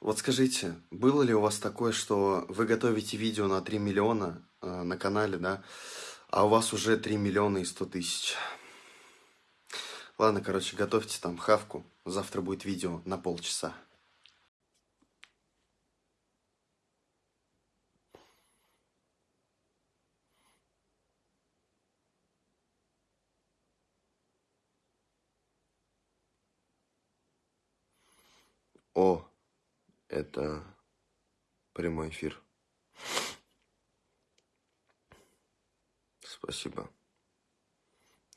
Вот скажите, было ли у вас такое, что вы готовите видео на 3 миллиона э, на канале, да, а у вас уже 3 миллиона и 100 тысяч? Ладно, короче, готовьте там хавку, завтра будет видео на полчаса. О, это прямой эфир. Спасибо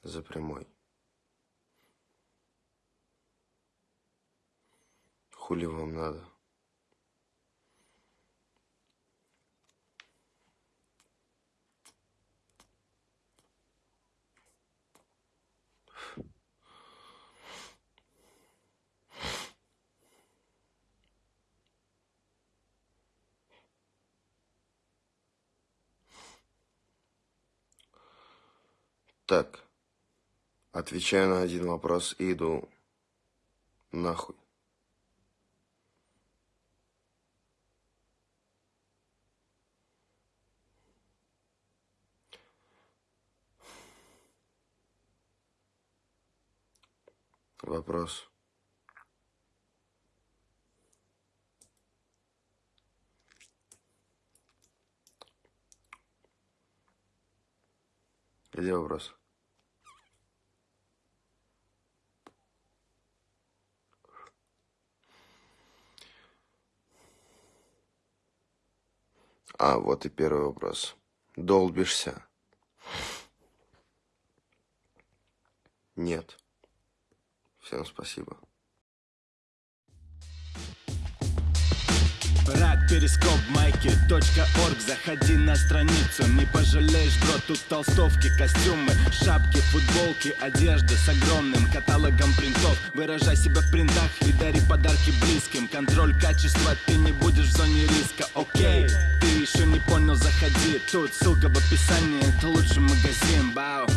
за прямой. Хули вам надо? Так, отвечаю на один вопрос и иду нахуй. Вопрос. Где вопрос? А, вот и первый вопрос. Долбишься? Нет. Всем спасибо. Рак, перископ, майки, точка орг. Заходи на страницу, не пожалеешь, бро Тут толстовки, костюмы, шапки, футболки Одежда с огромным каталогом принтов. Выражай себя в принтах и дари подарки близким. Контроль качества, ты не будешь в зоне риска, окей Ты еще не понял, заходи. Тут ссылка в описании, это лучший магазин, бау